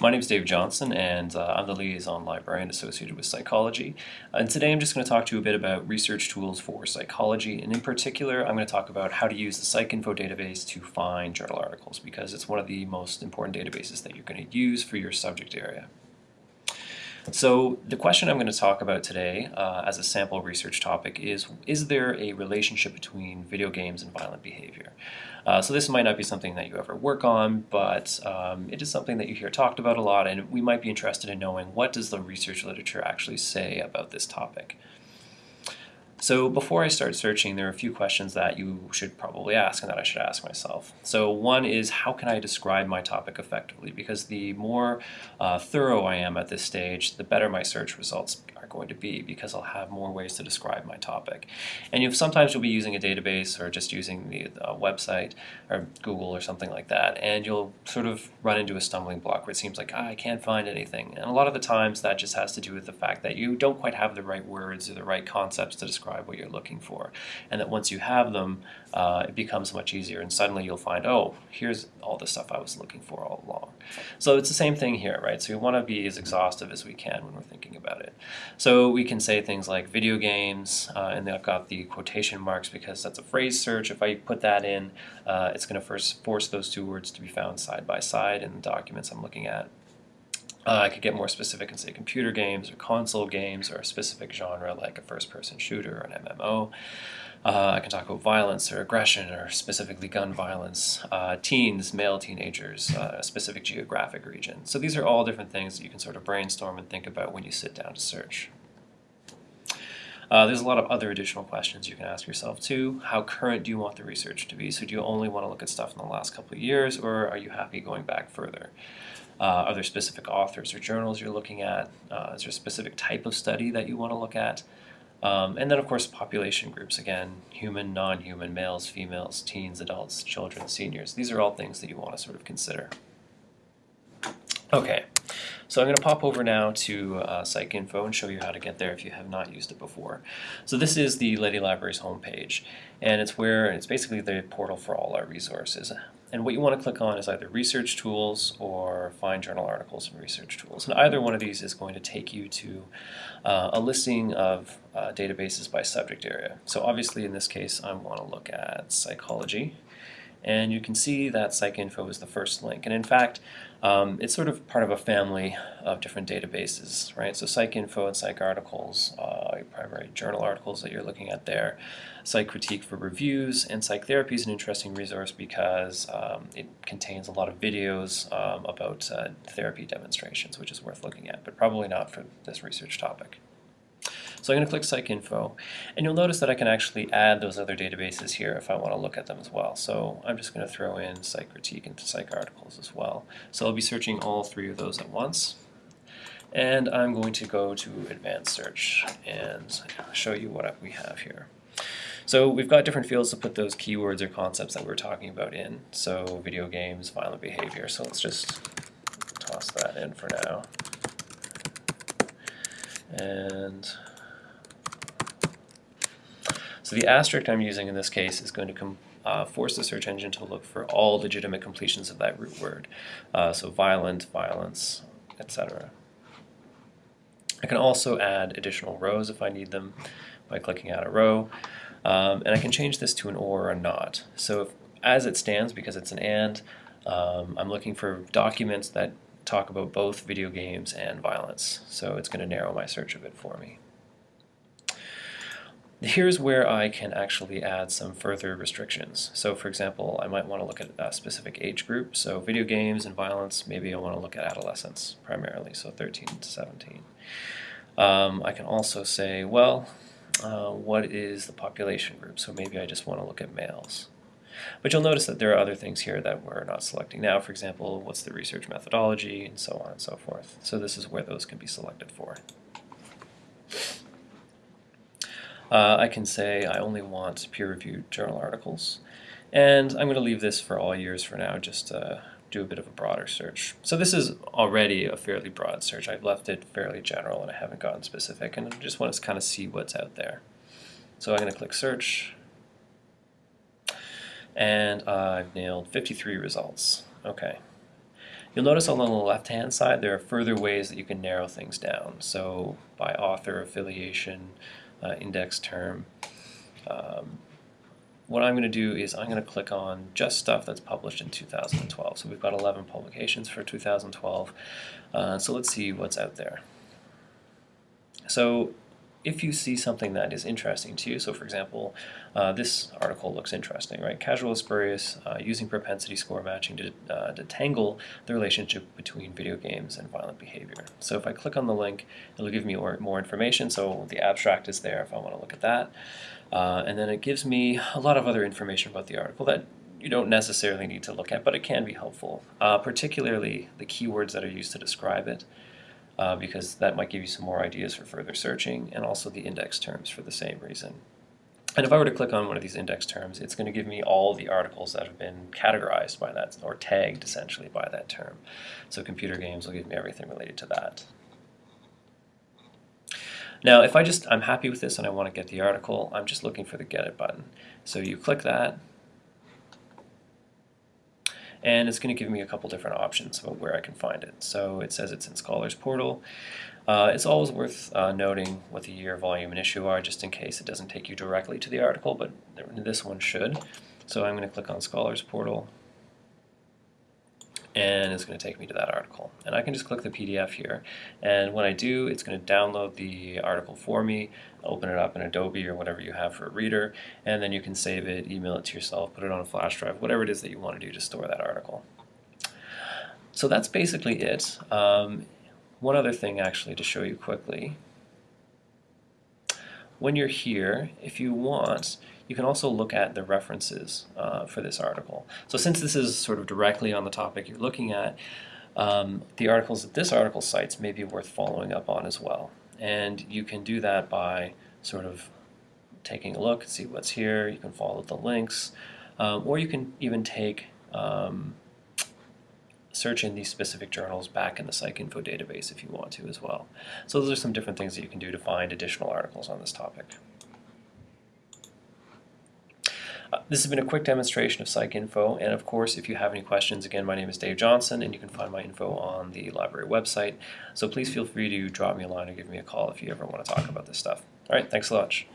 My name is Dave Johnson, and uh, I'm the liaison librarian associated with psychology. And today I'm just going to talk to you a bit about research tools for psychology, and in particular, I'm going to talk about how to use the PsycInfo database to find journal articles, because it's one of the most important databases that you're going to use for your subject area. So the question I'm going to talk about today uh, as a sample research topic is, is there a relationship between video games and violent behavior? Uh, so this might not be something that you ever work on, but um, it is something that you hear talked about a lot, and we might be interested in knowing what does the research literature actually say about this topic. So before I start searching, there are a few questions that you should probably ask and that I should ask myself. So one is, how can I describe my topic effectively? Because the more uh, thorough I am at this stage, the better my search results going to be because I'll have more ways to describe my topic. And you sometimes you'll be using a database or just using the uh, website or Google or something like that, and you'll sort of run into a stumbling block where it seems like, ah, I can't find anything. And a lot of the times that just has to do with the fact that you don't quite have the right words or the right concepts to describe what you're looking for. And that once you have them, uh, it becomes much easier and suddenly you'll find, oh, here's all the stuff I was looking for all along. So it's the same thing here, right? So we want to be as exhaustive as we can when we're thinking about it. So we can say things like video games, uh, and I've got the quotation marks because that's a phrase search. If I put that in, uh, it's going to first force those two words to be found side by side in the documents I'm looking at. Uh, I could get more specific and say computer games or console games or a specific genre like a first-person shooter or an MMO. Uh, I can talk about violence or aggression or specifically gun violence, uh, teens, male teenagers, uh, a specific geographic region. So these are all different things that you can sort of brainstorm and think about when you sit down to search. Uh, there's a lot of other additional questions you can ask yourself too. How current do you want the research to be? So do you only want to look at stuff in the last couple of years or are you happy going back further? Uh, are there specific authors or journals you're looking at? Uh, is there a specific type of study that you want to look at? Um, and then, of course, population groups. Again, human, non-human, males, females, teens, adults, children, seniors. These are all things that you want to sort of consider. Okay, so I'm going to pop over now to uh, PsycInfo and show you how to get there if you have not used it before. So this is the Leddy Library's homepage, and it's where it's basically the portal for all our resources. And what you want to click on is either Research Tools or Find Journal Articles and Research Tools. And either one of these is going to take you to uh, a listing of uh, databases by subject area. So obviously in this case I want to look at psychology. And you can see that PsycInfo is the first link. And in fact, um, it's sort of part of a family of different databases, right? So PsycInfo and PsycArticles, uh, primary journal articles that you're looking at there, PsycCritique for reviews, and PsycTherapy is an interesting resource because um, it contains a lot of videos um, about uh, therapy demonstrations, which is worth looking at, but probably not for this research topic. So I'm going to click PsycInfo, and you'll notice that I can actually add those other databases here if I want to look at them as well. So I'm just going to throw in PsycCritique and PsycArticles as well. So I'll be searching all three of those at once. And I'm going to go to Advanced Search and show you what we have here. So we've got different fields to put those keywords or concepts that we are talking about in. So video games, violent behavior. So let's just toss that in for now. And so the asterisk I'm using in this case is going to uh, force the search engine to look for all legitimate completions of that root word. Uh, so violent, violence, etc. I can also add additional rows if I need them by clicking add a row. Um, and I can change this to an or or a not. So if, as it stands, because it's an and, um, I'm looking for documents that talk about both video games and violence. So it's going to narrow my search a bit for me. Here's where I can actually add some further restrictions. So for example, I might want to look at a specific age group. So video games and violence, maybe I want to look at adolescents primarily, so 13 to 17. Um, I can also say, well, uh, what is the population group? So maybe I just want to look at males. But you'll notice that there are other things here that we're not selecting now. For example, what's the research methodology, and so on and so forth. So this is where those can be selected for. Uh, I can say I only want peer-reviewed journal articles. And I'm going to leave this for all years for now, just to do a bit of a broader search. So this is already a fairly broad search. I've left it fairly general and I haven't gotten specific, and I just want to kind of see what's out there. So I'm going to click search, and I've nailed 53 results. Okay. You'll notice on the left-hand side there are further ways that you can narrow things down. So by author, affiliation, uh, index term. Um, what I'm going to do is I'm going to click on just stuff that's published in 2012. So we've got 11 publications for 2012. Uh, so let's see what's out there. So if you see something that is interesting to you, so for example, uh, this article looks interesting, right? Casual Spurious uh, using propensity score matching to uh, detangle the relationship between video games and violent behavior. So if I click on the link, it'll give me more, information. So the abstract is there if I want to look at that. Uh, and then it gives me a lot of other information about the article that you don't necessarily need to look at, but it can be helpful, uh, particularly the keywords that are used to describe it uh, because that might give you some more ideas for further searching, and also the index terms for the same reason. And if I were to click on one of these index terms, it's going to give me all the articles that have been categorized by that, or tagged essentially by that term. So computer games will give me everything related to that. Now, if I just, I'm happy with this and I want to get the article, I'm just looking for the Get It button. So you click that, and it's going to give me a couple different options about where I can find it. So it says it's in Scholars Portal. Uh, it's always worth uh, noting what the year, volume, and issue are just in case it doesn't take you directly to the article, but this one should. So I'm going to click on Scholars Portal and it's going to take me to that article. And I can just click the PDF here. And when I do, it's going to download the article for me, open it up in Adobe or whatever you have for a reader, and then you can save it, email it to yourself, put it on a flash drive, whatever it is that you want to do to store that article. So that's basically it. Um, one other thing actually to show you quickly. When you're here, if you want, you can also look at the references uh, for this article. So since this is sort of directly on the topic you're looking at, um, the articles that this article cites may be worth following up on as well. And you can do that by sort of taking a look, see what's here, you can follow the links, um, or you can even take um, search in these specific journals back in the PsycInfo database if you want to as well. So those are some different things that you can do to find additional articles on this topic. Uh, this has been a quick demonstration of PsycInfo, and of course, if you have any questions, again, my name is Dave Johnson, and you can find my info on the library website. So please feel free to drop me a line or give me a call if you ever want to talk about this stuff. All right, thanks so much.